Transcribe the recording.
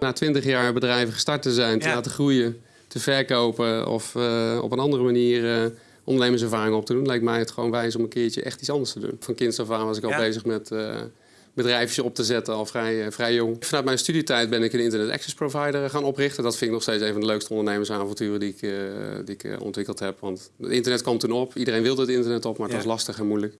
Na twintig jaar bedrijven gestart te zijn, te laten groeien, te verkopen of eh, op een andere manier eh, ondernemerservaring op te doen, lijkt mij het gewoon wijs om een keertje echt iets anders te doen. Van kinds af aan was ik al bezig met eh, bedrijfjes op te zetten, al vrij, eh, vrij jong. Vanuit mijn studietijd ben ik een internet access provider gaan oprichten. Dat vind ik nog steeds een van de leukste ondernemersavonturen die ik, die ik ontwikkeld heb. Want het internet kwam toen op, iedereen wilde het internet op, maar het was lastig en moeilijk.